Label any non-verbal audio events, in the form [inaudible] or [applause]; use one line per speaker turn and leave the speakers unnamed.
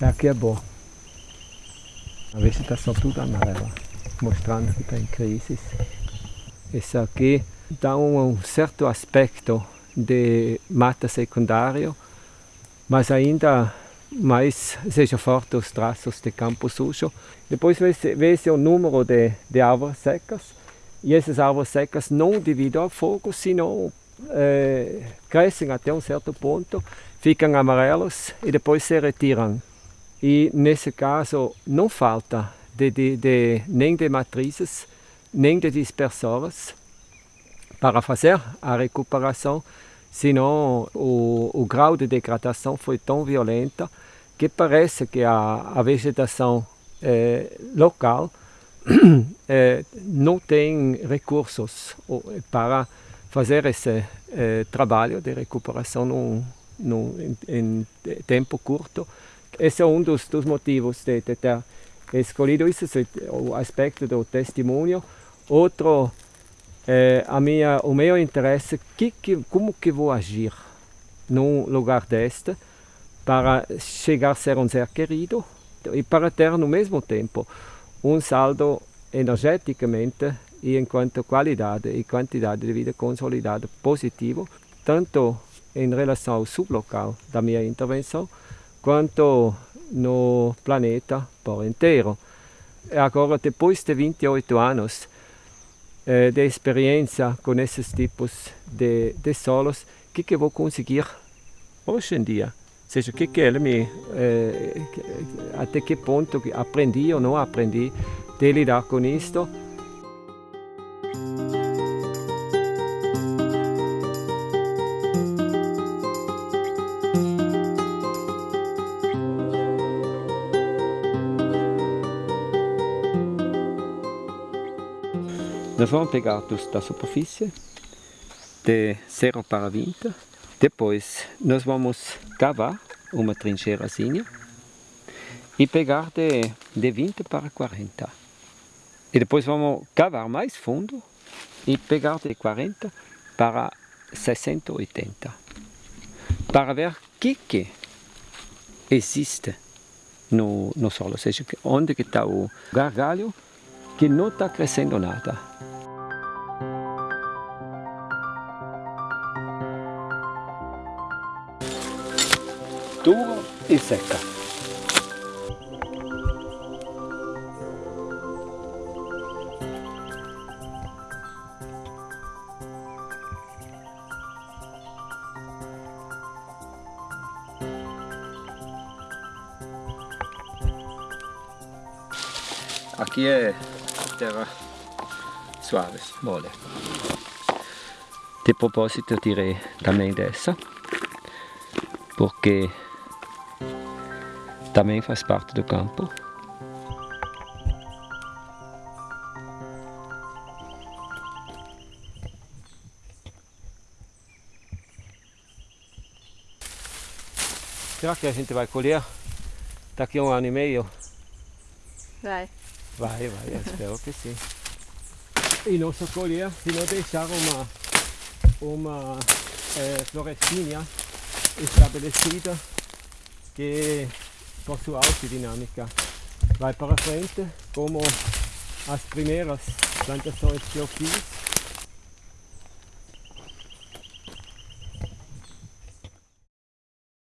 Aqui é bom. A vegetação tudo amarela, mostrando que está em crise. Esse aqui dá um certo aspecto de mata secundário, mas ainda mais seja forte os traços de campo sujo. Depois vê-se o número de, de árvores secas, e essas árvores secas não devido ao fogo, senão é, crescem até um certo ponto, ficam amarelos e depois se retiram. E nesse caso não falta de, de, de, nem de matrizes, nem de dispersores para fazer a recuperação, senão o, o grau de degradação foi tão violento que parece que a, a vegetação é, local é, [clears throat] não tem recursos para fazer esse é, trabalho de recuperação num, num, em, em, tempo curto. Esse é um dos, dos motivos de, de, ter escolhido isso, o aspecto do testemunho. Outro, é, a minha, o meu interesse, que, que, como que vou agir num lugar deste para chegar a ser um ser querido e para ter no mesmo tempo um saldo energeticamente e enquanto qualidade e quantidade de vida consolidada positivo, tanto em relação ao sublocal da minha intervenção, quanto no planeta por inteiro. E agora, depois de 28 anos eh, de experiência com esses tipos de, de solos, o que, que vou conseguir hoje em dia? Ou seja, o que, que ele me, eh, até que ponto aprendi ou não aprendi de lidar com isto. Nós vamos pegar da superfície de 0 para 20 depois, nós vamos cavar uma trincheirazinha e pegar de, de 20 para 40. E depois vamos cavar mais fundo e pegar de 40 para 60, 80. Para ver o que, que existe no, no solo, ou seja, onde está o gargalho que não está crescendo nada. Dura e seca. Aqui é terra suave, mole. De propósito eu tirei também dessa, porque também faz parte do campo. Será que a gente vai colher daqui a um ano e meio?
Vai.
Vai, vai, eu espero que sim. E não só colher, se não deixar uma, uma é, florestinha estabelecida que por sua autodinâmica. Vai para frente, como as primeiras plantações que eu fiz